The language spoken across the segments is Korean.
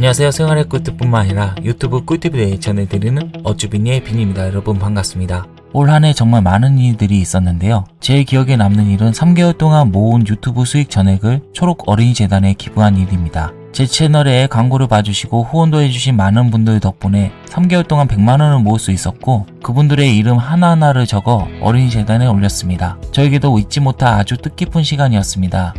안녕하세요. 생활의 꿀팁뿐만 아니라 유튜브 꿀팁에 전해드리는 어쭈빈이의 빈입니다. 여러분 반갑습니다. 올 한 해 정말 많은 일들이 있었는데요. 제 기억에 남는 일은 3개월 동안 모은 유튜브 수익 전액을 초록 어린이 재단에 기부한 일입니다. 제 채널에 광고를 봐주시고 후원도 해주신 많은 분들 덕분에 3개월 동안 100만원을 모을 수 있었고 그분들의 이름 하나하나를 적어 어린이 재단에 올렸습니다. 저에게도 잊지 못할 아주 뜻깊은 시간이었습니다.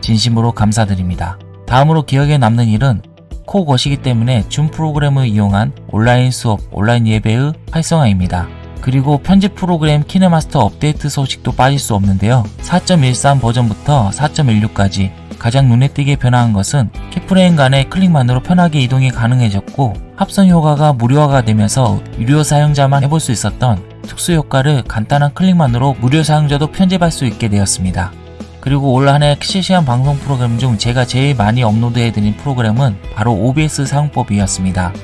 진심으로 감사드립니다. 다음으로 기억에 남는 일은 코 거시기 때문에 줌 프로그램을 이용한 온라인 수업, 온라인 예배의 활성화입니다. 그리고 편집 프로그램 키네마스터 업데이트 소식도 빠질 수 없는데요. 4.13 버전부터 4.16까지 가장 눈에 띄게 변화한 것은 keyframe 간의 클릭만으로 편하게 이동이 가능해졌고 합선 효과가 무료화가 되면서 유료 사용자만 해볼 수 있었던 특수 효과를 간단한 클릭만으로 무료 사용자도 편집할 수 있게 되었습니다. 그리고 올 한해 실시간 방송 프로그램 중 제가 제일 많이 업로드해드린 프로그램은 바로 OBS 사용법이었습니다.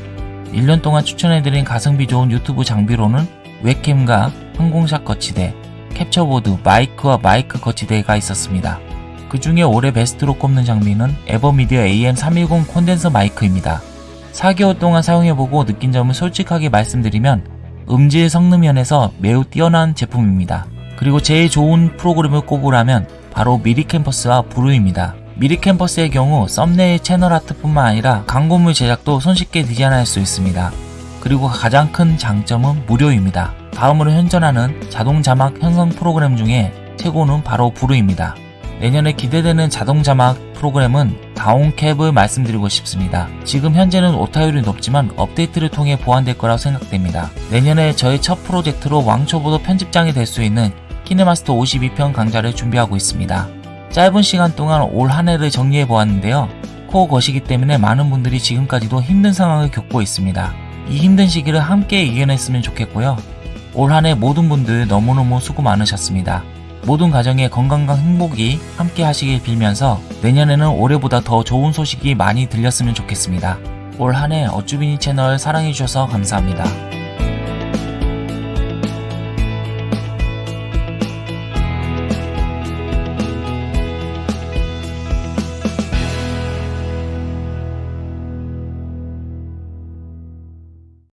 1년 동안 추천해드린 가성비 좋은 유튜브 장비로는 웹캠과 항공샷 거치대, 캡처보드, 마이크와 마이크 거치대가 있었습니다. 그 중에 올해 베스트로 꼽는 장비는 에버미디어 AM310 콘덴서 마이크입니다. 4개월 동안 사용해보고 느낀 점을 솔직하게 말씀드리면 음질 성능 면에서 매우 뛰어난 제품입니다. 그리고 제일 좋은 프로그램을 꼽으라면 바로 미리 캠퍼스와 브루입니다. 미리 캠퍼스의 경우 썸네일 채널 아트뿐만 아니라 광고물 제작도 손쉽게 디자인할 수 있습니다. 그리고 가장 큰 장점은 무료입니다. 다음으로 현존하는 자동 자막 형성 프로그램 중에 최고는 바로 브루입니다. 내년에 기대되는 자동 자막 프로그램은 다운캡을 말씀드리고 싶습니다. 지금 현재는 오타율이 높지만 업데이트를 통해 보완될 거라고 생각됩니다. 내년에 저의 첫 프로젝트로 왕초보도 편집장이 될 수 있는 키네마스터 52편 강좌를 준비하고 있습니다. 짧은 시간 동안 올 한 해를 정리해 보았는데요. 코어 것이기 때문에 많은 분들이 지금까지도 힘든 상황을 겪고 있습니다. 이 힘든 시기를 함께 이겨냈으면 좋겠고요. 올 한 해 모든 분들 너무너무 수고 많으셨습니다. 모든 가정의 건강과 행복이 함께 하시길 빌면서 내년에는 올해보다 더 좋은 소식이 많이 들렸으면 좋겠습니다. 올 한 해 어쭈비니 채널 사랑해주셔서 감사합니다.